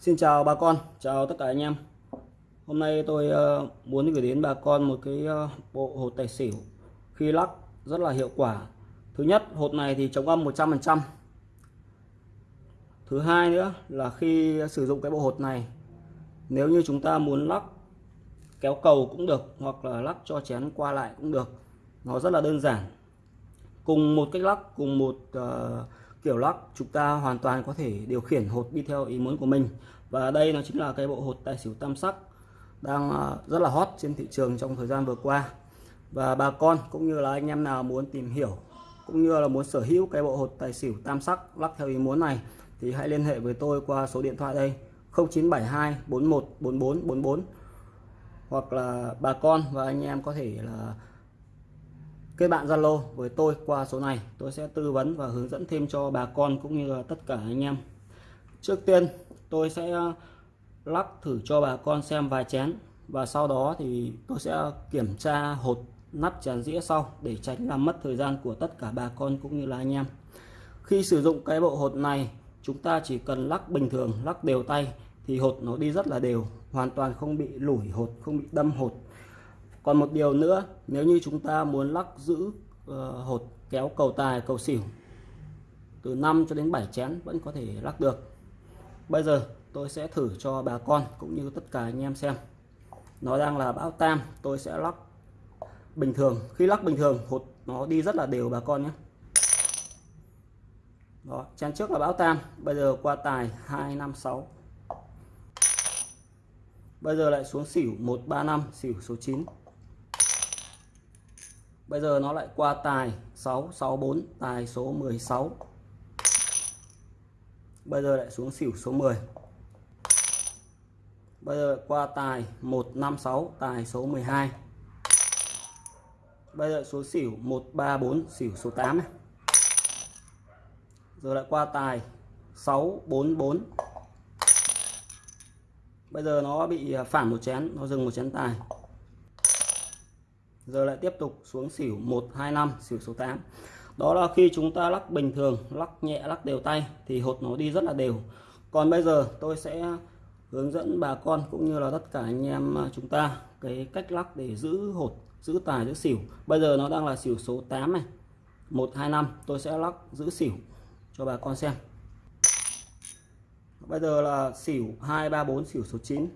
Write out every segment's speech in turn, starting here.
Xin chào bà con, chào tất cả anh em. Hôm nay tôi ờ, muốn gửi đến bà con một cái ờ, bộ hột tài xỉu khi lắc rất là hiệu quả. Thứ nhất, hột này thì chống âm 100%. Thứ hai nữa là khi sử dụng cái bộ hột này, nếu như chúng ta muốn lắc kéo cầu cũng được hoặc là lắc cho chén qua lại cũng được. Nó rất là đơn giản. Cùng một cách lắc, cùng một uh, kiểu lắc chúng ta hoàn toàn có thể điều khiển hột đi theo ý muốn của mình. Và đây nó chính là cái bộ hột tài xỉu tam sắc đang à, rất là hot trên thị trường trong thời gian vừa qua. Và bà con cũng như là anh em nào muốn tìm hiểu, cũng như là muốn sở hữu cái bộ hột tài xỉu tam sắc lắc theo ý muốn này, thì hãy liên hệ với tôi qua số điện thoại đây 0972 41 44 44 hoặc là bà con và anh em có thể là kết bạn Zalo với tôi qua số này. Tôi sẽ tư vấn và hướng dẫn thêm cho bà con cũng như là tất cả anh em. Trước tiên, tôi sẽ lắc thử cho bà con xem vài chén. Và sau đó thì tôi sẽ kiểm tra hột nắp chén dĩa sau để tránh làm mất thời gian của tất cả bà con cũng như là anh em. Khi sử dụng cái bộ hột này, chúng ta chỉ cần lắc bình thường, lắc đều tay thì hột nó đi rất là đều, hoàn toàn không bị lủi hột, không bị đâm hột còn một điều nữa nếu như chúng ta muốn lắc giữ uh, hột kéo cầu tài cầu xỉu từ 5 cho đến 7 chén vẫn có thể lắc được. Bây giờ tôi sẽ thử cho bà con cũng như tất cả anh em xem. Nó đang là bão tam tôi sẽ lắc bình thường. Khi lắc bình thường hột nó đi rất là đều bà con nhé. Đó chén trước là bão tam bây giờ qua tài 256 bây giờ lại xuống xỉu 135 xỉu số 9 bây giờ nó lại qua tài 664 tài số 16 bây giờ lại xuống xỉu số 10 bây giờ qua tài 156 tài số 12 bây giờ số xỉu 134 xỉu số 8 này. rồi lại qua tài 644 bây giờ nó bị à, phản một chén, nó dừng một chén tài giờ lại tiếp tục xuống xỉu 125 xỉu số 8 đó là khi chúng ta lắc bình thường, lắc nhẹ, lắc đều tay thì hột nó đi rất là đều. Còn bây giờ tôi sẽ hướng dẫn bà con cũng như là tất cả anh em chúng ta cái cách lắc để giữ hột, giữ tài, giữ xỉu. Bây giờ nó đang là xỉu số 8 này. 125 tôi sẽ lắc giữ xỉu cho bà con xem. Bây giờ là xỉu 234 xỉu số 9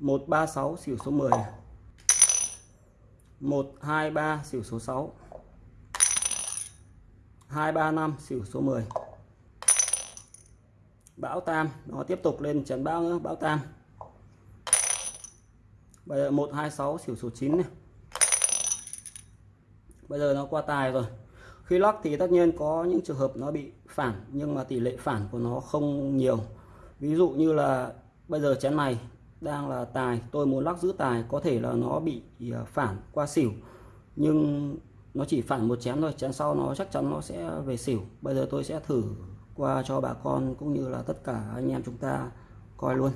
136 xỉu số 10 này. 123 xỉu số 6 235 xỉu số 10 bão tam, nó tiếp tục lên chấn bão nữa, bão tam. Bây giờ 126 xỉu số 9 này. Bây giờ nó qua tài rồi. Khi lắc thì tất nhiên có những trường hợp nó bị phản, nhưng mà tỷ lệ phản của nó không nhiều. Ví dụ như là bây giờ chén này đang là tài. Tôi muốn lắc giữ tài có thể là nó bị ờ, phản qua xỉu. Nhưng nó chỉ phản một chén thôi chén sau nó chắc chắn nó sẽ về xỉu. Bây giờ tôi sẽ thử qua cho bà con cũng như là tất cả anh em chúng ta coi luôn.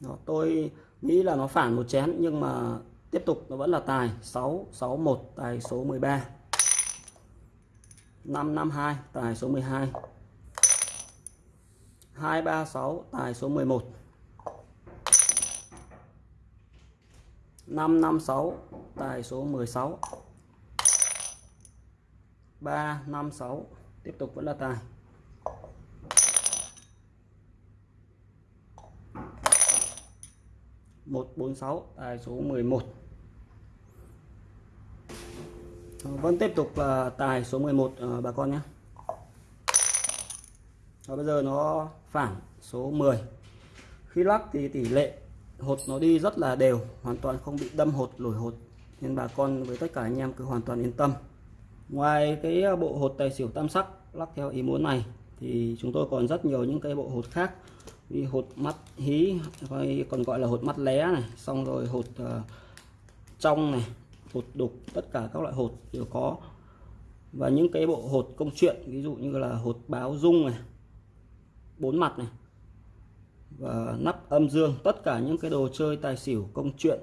Đó, tôi nghĩ là nó phản một chén nhưng mà tiếp tục nó vẫn là tài. 661 tài số 13 552 tài số 12 236 tài số 11 556 tài số 16 356 tiếp tục vẫn là tài. một bốn sáu, tài số 11 ờ, vẫn tiếp tục là tài số 11 ờ, bà con nhé. Và bây giờ nó phản số 10 khi lắc thì tỷ lệ hột nó đi rất là đều hoàn toàn không bị đâm hột lủi hột. Nên bà con với tất cả anh em cứ hoàn toàn yên tâm. Ngoài cái à, bộ hột tài xỉu tam sắc lắc theo ý muốn này thì chúng tôi còn rất nhiều những cái bộ hột khác như hột mắt hí hay còn gọi là hột mắt lé này xong rồi hột uh, trong này hột đục tất cả các loại hột đều có. Và những cái bộ hột công chuyện ví dụ như là hột báo dung này bốn mặt này và nắp âm dương, tất cả những cái đồ chơi tài xỉu, công chuyện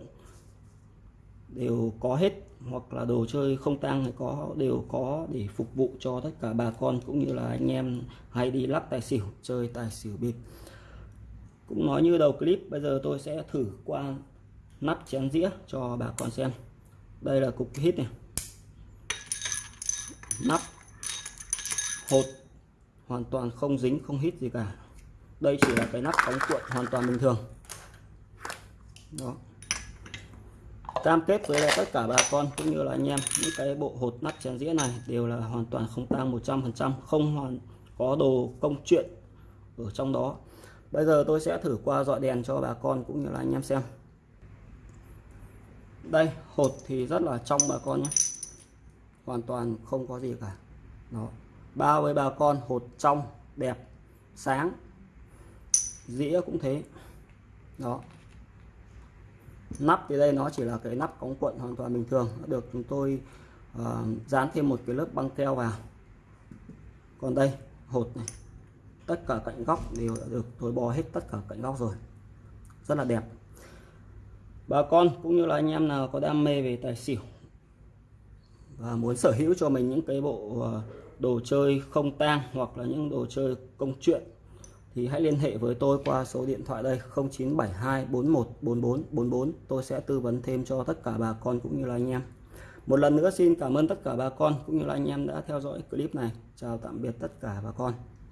đều có hết. Hoặc là đồ chơi không tang thì có, đều có để phục vụ cho tất cả bà con, cũng như là anh em hay đi lắc tài xỉu, chơi tài xỉu bịp. Cũng nói như đầu clip, bây giờ tôi sẽ thử qua nắp chén dĩa cho bà con xem. Đây là cục hít này. Nắp hột hoàn toàn không dính, không hít gì cả đây chỉ là cái nắp đóng cuộn hoàn toàn bình thường. Đó. Cam kết với tất cả bà con cũng như là anh em, những cái bộ hột nắp chén dĩa này đều là hoàn toàn không tang 100% không hoàn có đồ công chuyện ở trong đó. Bây giờ tôi sẽ thử qua dọi đèn cho bà con cũng như là anh em xem. Đây, hột thì rất là trong bà con nhé. Hoàn toàn không có gì cả. Đó. Bao với bà con, hột trong, đẹp, sáng dĩa cũng thế. Đó. Nắp thì đây nó chỉ là cái nắp cống cuộn hoàn toàn bình thường được chúng tôi uh, dán thêm một cái lớp băng keo vào. Còn đây hột này. Tất cả cạnh góc đều đã được thối bò hết tất cả cạnh góc rồi. Rất là đẹp. Bà con cũng như là anh em nào có đam mê về tài xỉu và muốn sở hữu cho mình những cái bộ ờ, đồ chơi không tang hoặc là những đồ chơi công chuyện thì hãy liên hệ với tôi qua số điện thoại đây 0972 44 tôi sẽ tư vấn thêm cho tất cả bà con cũng như là anh em. Một lần nữa xin cảm ơn tất cả bà con cũng như là anh em đã theo dõi clip này. Chào tạm biệt tất cả bà con.